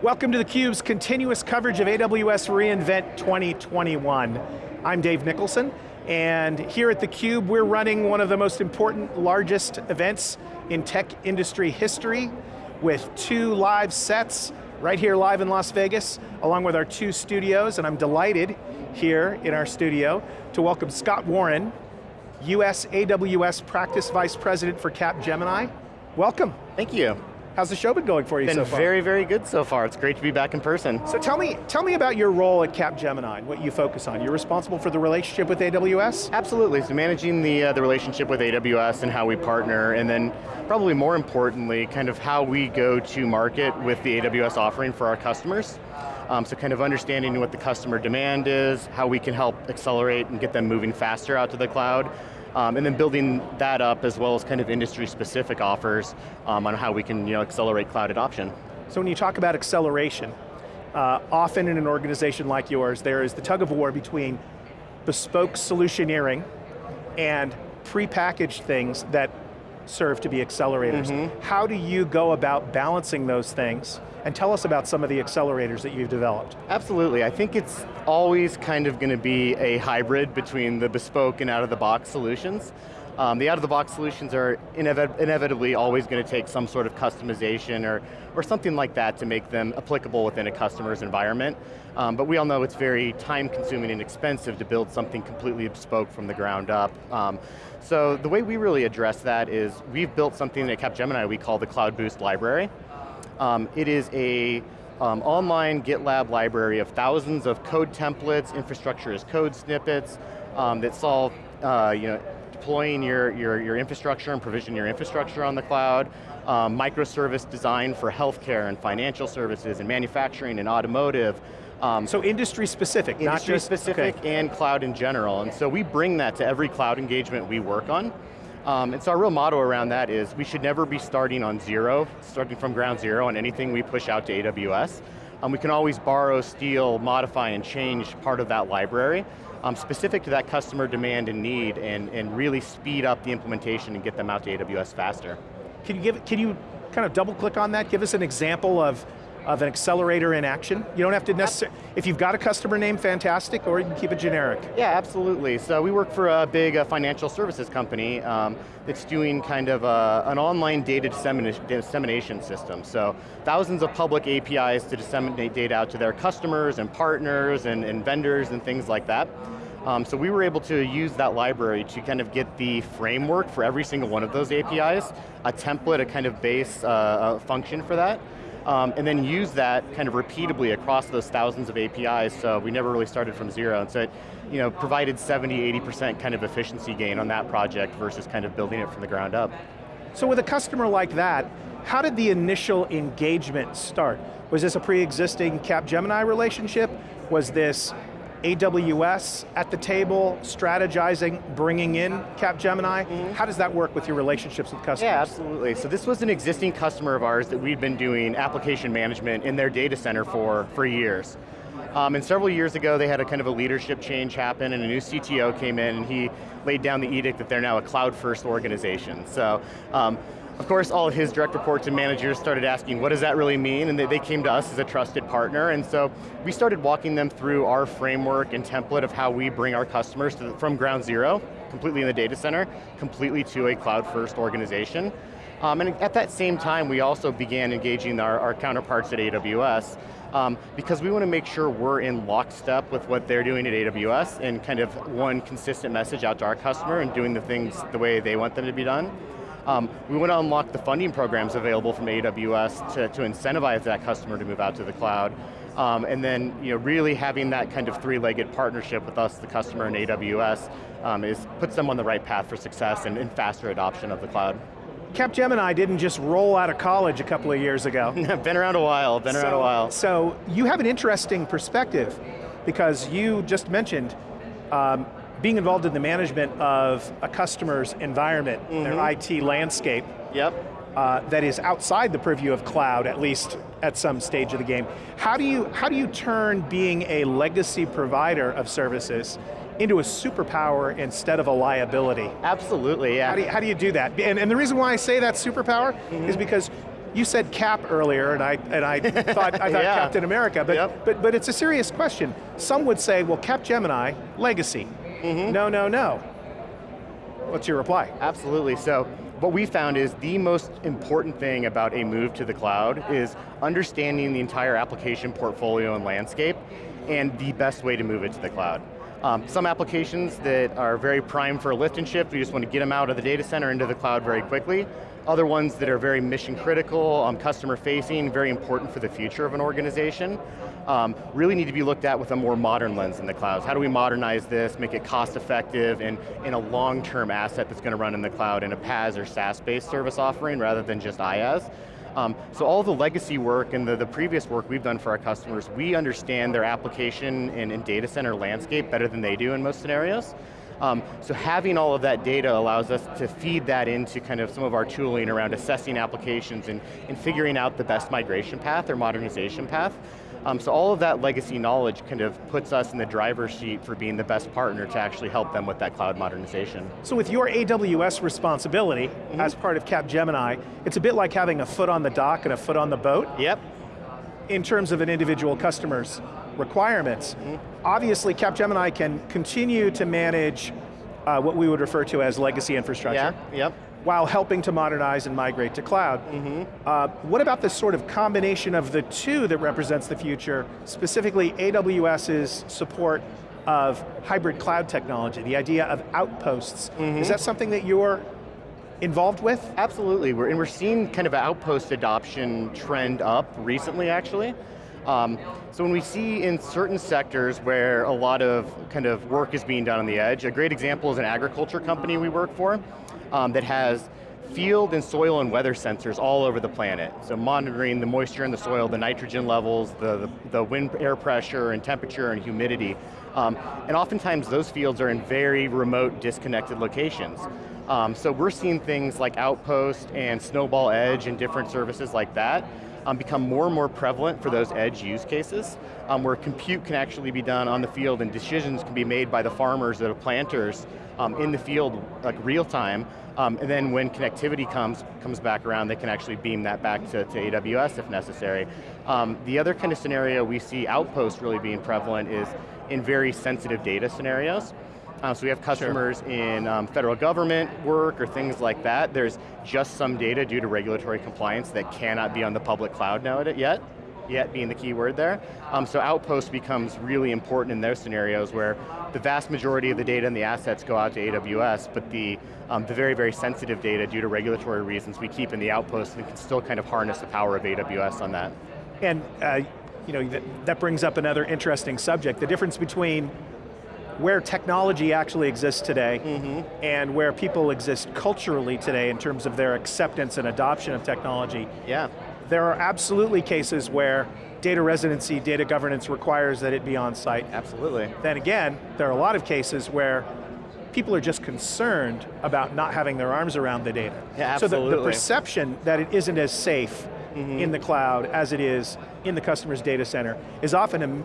Welcome to theCUBE's continuous coverage of AWS reInvent 2021. I'm Dave Nicholson, and here at theCUBE, we're running one of the most important, largest events in tech industry history with two live sets, right here live in Las Vegas, along with our two studios, and I'm delighted here in our studio to welcome Scott Warren, US AWS Practice Vice President for Capgemini. Welcome. Thank you. How's the show been going for you been so far? Been very, very good so far. It's great to be back in person. So tell me, tell me about your role at Capgemini, what you focus on. You're responsible for the relationship with AWS? Absolutely, so managing the, uh, the relationship with AWS and how we partner, and then probably more importantly, kind of how we go to market with the AWS offering for our customers. Um, so kind of understanding what the customer demand is, how we can help accelerate and get them moving faster out to the cloud, um, and then building that up as well as kind of industry-specific offers um, on how we can you know, accelerate cloud adoption. So when you talk about acceleration, uh, often in an organization like yours, there is the tug of war between bespoke solutioneering and prepackaged things that serve to be accelerators. Mm -hmm. How do you go about balancing those things and tell us about some of the accelerators that you've developed. Absolutely, I think it's always kind of going to be a hybrid between the bespoke and out-of-the-box solutions. Um, the out-of-the-box solutions are inev inevitably always going to take some sort of customization or, or something like that to make them applicable within a customer's environment. Um, but we all know it's very time-consuming and expensive to build something completely bespoke from the ground up. Um, so the way we really address that is we've built something at Capgemini we call the Cloud Boost Library. Um, it is a um, online GitLab library of thousands of code templates, infrastructure as code snippets um, that solve uh, you know, deploying your, your, your infrastructure and provision your infrastructure on the cloud, um, microservice design for healthcare and financial services and manufacturing and automotive. Um, so industry specific, industry not just, specific okay. and cloud in general. And so we bring that to every cloud engagement we work on. Um, and so our real motto around that is we should never be starting on zero, starting from ground zero on anything we push out to AWS. Um, we can always borrow, steal, modify, and change part of that library um, specific to that customer demand and need and, and really speed up the implementation and get them out to AWS faster. Can you, give, can you kind of double click on that? Give us an example of of an accelerator in action? You don't have to necessarily, if you've got a customer name, fantastic, or you can keep it generic. Yeah, absolutely. So we work for a big uh, financial services company um, that's doing kind of uh, an online data dissemination system. So thousands of public APIs to disseminate data out to their customers and partners and, and vendors and things like that. Um, so we were able to use that library to kind of get the framework for every single one of those APIs, a template, a kind of base uh, function for that, um, and then use that kind of repeatably across those thousands of APIs, so we never really started from zero, and so it you know, provided 70, 80% kind of efficiency gain on that project versus kind of building it from the ground up. So with a customer like that, how did the initial engagement start? Was this a pre-existing Capgemini relationship? Was this AWS at the table, strategizing, bringing in Capgemini. Mm -hmm. How does that work with your relationships with customers? Yeah, absolutely. So this was an existing customer of ours that we'd been doing application management in their data center for, for years. Um, and several years ago, they had a kind of a leadership change happen and a new CTO came in and he laid down the edict that they're now a cloud-first organization. So um, of course, all of his direct reports and managers started asking, what does that really mean? And they, they came to us as a trusted partner, and so we started walking them through our framework and template of how we bring our customers the, from ground zero, completely in the data center, completely to a cloud-first organization. Um, and at that same time, we also began engaging our, our counterparts at AWS um, because we want to make sure we're in lockstep with what they're doing at AWS and kind of one consistent message out to our customer and doing the things the way they want them to be done. Um, we want to unlock the funding programs available from AWS to, to incentivize that customer to move out to the cloud. Um, and then you know, really having that kind of three-legged partnership with us, the customer, and AWS, um, is, puts them on the right path for success and, and faster adoption of the cloud. Capgemini didn't just roll out of college a couple of years ago. been around a while, been so, around a while. So you have an interesting perspective because you just mentioned um, being involved in the management of a customer's environment, mm -hmm. their mm-hmm. IT landscape, yep. Uh, that is outside the purview of cloud, at least at some stage of the game. How do you, how do you turn being a legacy provider of services into a superpower instead of a liability? Absolutely, yeah. How do you, how do, you do that? And, and, the reason why I say that superpower mm -hmm. is because you said Cap earlier, and I and I thought I thought Yeah. Captain America, but Yep. but but it's a serious question. Some would say, well, Cap Gemini, legacy. Mm-hmm. No, no, no. What's your reply? Absolutely, so what we found is the most important thing about a move to the cloud is understanding the entire application portfolio and landscape and the best way to move it to the cloud. Um, some applications that are very prime for a lift and shift, we just want to get them out of the data center into the cloud very quickly. Other ones that are very mission critical, um, customer facing, very important for the future of an organization, um, really need to be looked at with a more modern lens in the clouds. How do we modernize this, make it cost effective, and in a long-term asset that's going to run in the cloud in a PaaS or SaaS-based service offering rather than just IaaS. Um, so all the legacy work and the, the previous work we've done for our customers, we understand their application and, and data center landscape better than they do in most scenarios. Um, so having all of that data allows us to feed that into kind of some of our tooling around assessing applications and, and figuring out the best migration path or modernization path. Um, so all of that legacy knowledge kind of puts us in the driver's seat for being the best partner to actually help them with that cloud modernization. So with your AWS responsibility Mm-hmm. as part of Capgemini, it's a bit like having a foot on the dock and a foot on the boat Yep, in terms of an individual customer's requirements. Mm-hmm. Obviously, Capgemini can continue to manage uh, what we would refer to as legacy infrastructure. yeah, yep. while helping to modernize and migrate to cloud. Mm-hmm. Uh, what about this sort of combination of the two that represents the future, specifically AWS's support of hybrid cloud technology, the idea of outposts. Mm-hmm. Is that something that you're involved with? Absolutely, we're, and we're seeing kind of an outpost adoption trend up recently actually. Um, so when we see in certain sectors where a lot of kind of work is being done on the edge, a great example is an agriculture company we work for um, that has field and soil and weather sensors all over the planet. So monitoring the moisture in the soil, the nitrogen levels, the, the, the wind air pressure and temperature and humidity. Um, and oftentimes those fields are in very remote, disconnected locations. Um, so we're seeing things like Outpost and Snowball Edge and different services like that um, become more and more prevalent for those edge use cases, um, where compute can actually be done on the field and decisions can be made by the farmers or the planters um, in the field, like real time, um, and then when connectivity comes comes back around, they can actually beam that back to, to AWS if necessary. Um, the other kind of scenario we see Outpost really being prevalent is in very sensitive data scenarios. Uh, so we have customers in um, federal government work or things like that. There's just some data due to regulatory compliance that cannot be on the public cloud now yet, yet being the key word there. Um, so Outpost becomes really important in those scenarios where the vast majority of the data and the assets go out to AWS, but the, um, the very, very sensitive data due to regulatory reasons we keep in the Outpost and can still kind of harness the power of AWS on that. And uh, you know, that, that brings up another interesting subject, the difference between where technology actually exists today Mm-hmm. and where people exist culturally today in terms of their acceptance and adoption of technology. Yeah, There are absolutely cases where data residency, data governance requires that it be on site. absolutely. Then again, there are a lot of cases where people are just concerned about not having their arms around the data. Yeah, absolutely. So the, the perception that it isn't as safe Mm-hmm. in the cloud as it is in the customer's data center is often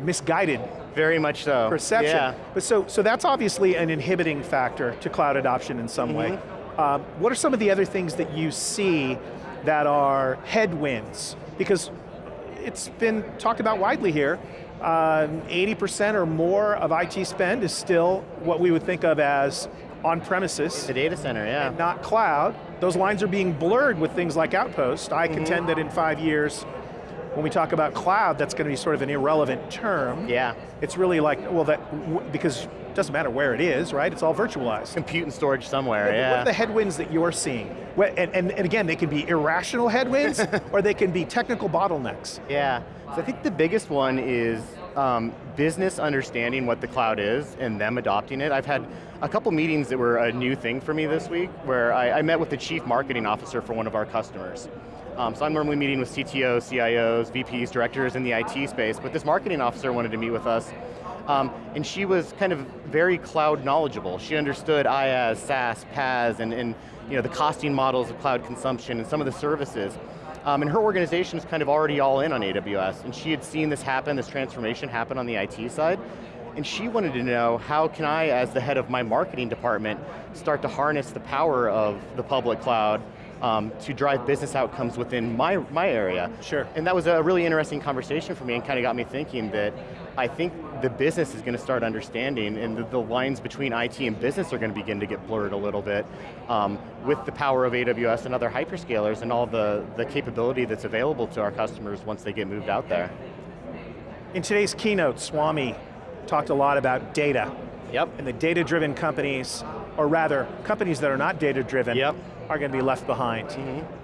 misguided Very much so. perception. Yeah. But so, so that's obviously an inhibiting factor to cloud adoption in some way. Mm-hmm. Um, what are some of the other things that you see that are headwinds? Because it's been talked about widely here. Um, 80% or more of IT spend is still what we would think of as on-premises The data center, yeah. not cloud. Those lines are being blurred with things like Outpost. I Mm-hmm. contend that in five years, when we talk about cloud, that's going to be sort of an irrelevant term. Yeah. It's really like, well, that because it doesn't matter where it is, right? It's all virtualized. Compute and storage somewhere, yeah. What are the headwinds that you're seeing? And, and, and again, they can be irrational headwinds, or they can be technical bottlenecks. Yeah, so I think the biggest one is um, business understanding what the cloud is and them adopting it. I've had a couple meetings that were a new thing for me this week where I, I met with the chief marketing officer for one of our customers. Um, so I'm normally meeting with CTOs, CIOs, VPs, directors in the IT space, but this marketing officer wanted to meet with us um, and she was kind of very cloud knowledgeable. She understood IaaS, SaaS, PaaS, and, and you know, the costing models of cloud consumption and some of the services. Um, and her organization is kind of already all in on AWS, and she had seen this happen, this transformation happen on the IT side, and she wanted to know, how can I, as the head of my marketing department, start to harness the power of the public cloud um, to drive business outcomes within my, my area. Sure. And that was a really interesting conversation for me and kind of got me thinking that I think the business is going to start understanding and the, the lines between IT and business are going to begin to get blurred a little bit um, with the power of AWS and other hyperscalers and all the, the capability that's available to our customers once they get moved out there. In today's keynote, Swami talked a lot about data. Yep. And the data-driven companies, or rather, companies that are not data-driven, Yep. Are going to be left behind.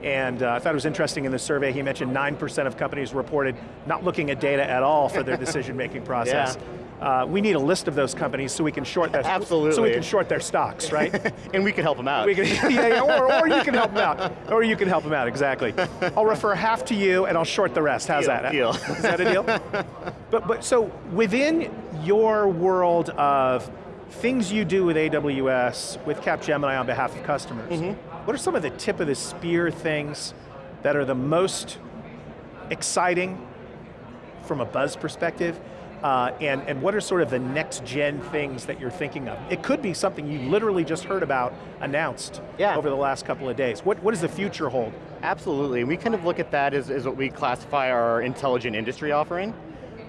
And uh, I thought it was interesting in the survey, he mentioned 9% of companies reported not looking at data at all for their decision-making process. Uh, we need a list of those companies so we can short their Absolutely. so we can short their stocks, right? and we can help them out. We can, yeah, yeah, or, or you can help them out. Or you can help them out, exactly. I'll refer half to you and I'll short the rest. How's Deal, that? deal. Is that a deal? but, but so within your world of things you do with AWS, with Capgemini on behalf of customers, Mm-hmm. What are some of the tip of the spear things that are the most exciting from a buzz perspective? Uh, and, and what are sort of the next gen things that you're thinking of? It could be something you literally just heard about announced Yeah. over the last couple of days. What, what does the future hold? Absolutely, we kind of look at that as, as what we classify our intelligent industry offering.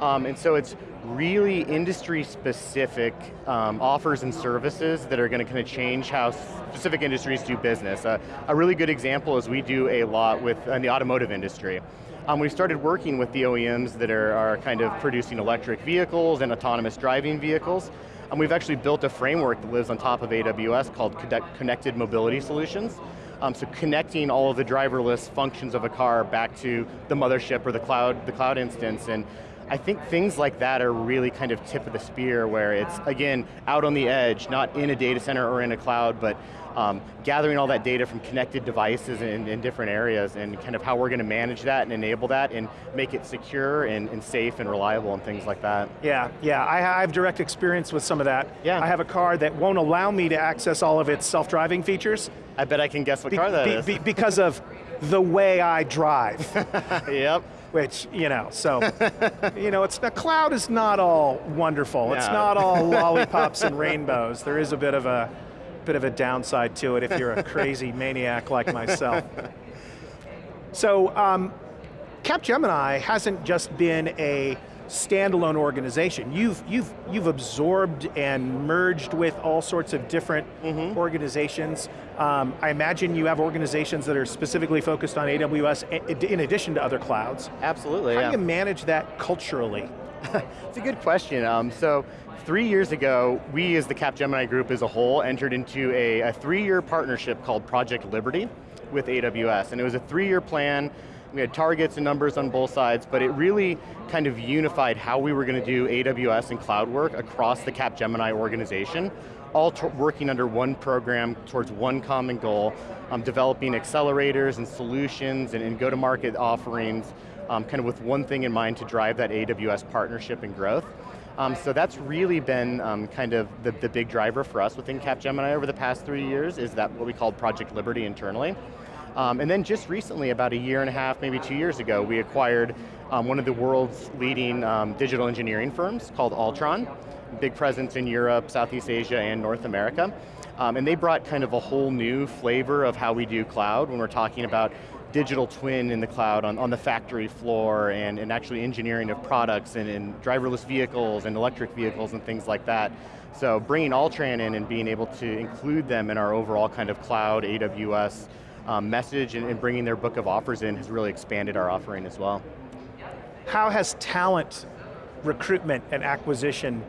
Um, and so it's really industry specific um, offers and services that are going to kind of change how specific industries do business. Uh, a really good example is we do a lot with in the automotive industry. Um, we've started working with the OEMs that are, are kind of producing electric vehicles and autonomous driving vehicles. And we've actually built a framework that lives on top of AWS called Connected Mobility Solutions. Um, so connecting all of the driverless functions of a car back to the mothership or the cloud, the cloud instance. And I think things like that are really kind of tip of the spear where it's, again, out on the edge, not in a data center or in a cloud, but um, gathering all that data from connected devices in, in different areas and kind of how we're going to manage that and enable that and make it secure and, and safe and reliable and things like that. Yeah, yeah, I I have direct experience with some of that. Yeah. I have a car that won't allow me to access all of its self-driving features I bet I can guess what be- car that be- is. be- because of the way I drive. yep. Which, you know, so, you know, it's the cloud is not all wonderful. It's not all lollipops and rainbows. There is a bit of a bit of a downside to it if you're a crazy maniac like myself. So, um, Capgemini hasn't just been a standalone organization. You've, you've, you've absorbed and merged with all sorts of different organizations. Um, I imagine you have organizations that are specifically focused on AWS in addition to other clouds. Absolutely, How yeah. do you manage that culturally? It's a good question. Um, so, three years ago, we as the Capgemini group as a whole entered into a, a three-year partnership called Project Liberty with AWS. And it was a three-year plan. We had targets and numbers on both sides, but it really kind of unified how we were going to do AWS and cloud work across the Capgemini organization, all working under one program towards one common goal, um, developing accelerators and solutions and, and go-to-market offerings um, kind of with one thing in mind to drive that AWS partnership and growth. Um, so that's really been um, kind of the, the big driver for us within Capgemini over the past three years is that what we called Project Liberty internally. Um, and then just recently, about a year and a half, maybe two years ago, we acquired um, one of the world's leading um, digital engineering firms called Altran, big presence in Europe, Southeast Asia, and North America. Um, and they brought kind of a whole new flavor of how we do cloud when we're talking about digital twin in the cloud on, on the factory floor and, and actually engineering of products and, and driverless vehicles and electric vehicles and things like that. So bringing Altran in and being able to include them in our overall kind of cloud AWS um, message and, and bringing their book of offers in has really expanded our offering as well. How has talent recruitment and acquisition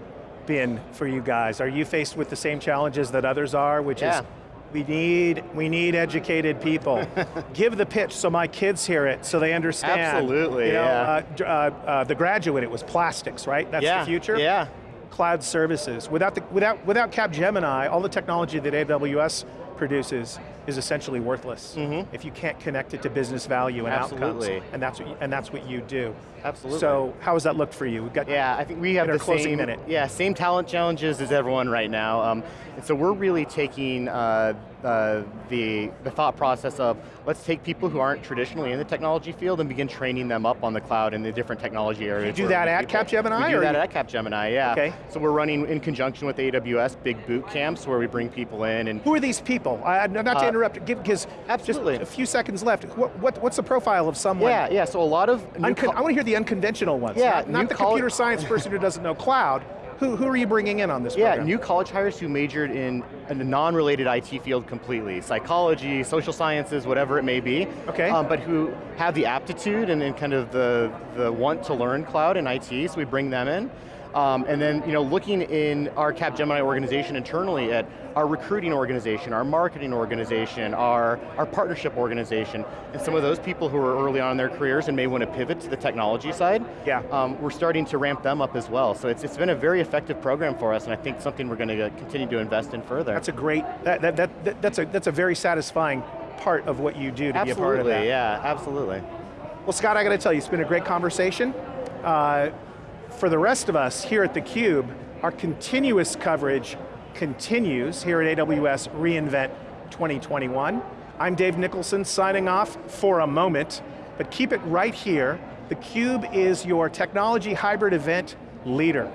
been for you guys? Are you faced with the same challenges that others are, which Yeah. is we need, we need educated people. Give the pitch so my kids hear it, so they understand. Absolutely, You know, yeah. uh, uh, uh, the graduate, it was plastics, right? That's yeah, the future? Yeah, Cloud services. Without, the, without, without Capgemini, all the technology that AWS produces is essentially worthless if you can't connect it to business value and. Absolutely. outcomes. And that's, what you, and that's what you do. Absolutely. So how has that looked for you? We've got Yeah, I think we have the closing same minute. Yeah, same talent challenges as everyone right now. Um, and so we're really taking uh, uh, the the thought process of let's take people who aren't traditionally in the technology field and begin training them up on the cloud and the different technology areas. You do that at Capgemini, We do that you- at Capgemini, yeah. Okay. So we're running in conjunction with AWS big boot camps where we bring people in and Who are these people? I, not Uh, interrupt, give, because absolutely. a few seconds left. What, what, what's the profile of someone? Yeah, yeah, so a lot of Uncon- I want to hear the unconventional ones. Yeah, not, not the computer science person who doesn't know cloud. Who, who are you bringing in on this Yeah, program? new college hires who majored in a non-related IT field completely, psychology, social sciences, whatever it may be. Okay. Um, but who have the aptitude and, and kind of the, the want to learn cloud and IT, so we bring them in. Um, and then, you know, looking in our Capgemini organization internally at our recruiting organization, our marketing organization, our, our partnership organization, and some of those people who are early on in their careers and may want to pivot to the technology side, Yeah. um, we're starting to ramp them up as well. So it's, it's been a very effective program for us, and I think something we're going to continue to invest in further. That's a great, that, that, that, that- that's, a, that's a very satisfying part of what you do to absolutely, be a part of that. Absolutely, yeah, absolutely. Well, Scott, I got to tell you, it's been a great conversation. Uh, for the rest of us here at theCUBE, our continuous coverage continues here at AWS reInvent 2021. I'm Dave Nicholson signing off for a moment, but keep it right here. theCUBE is your technology hybrid event leader.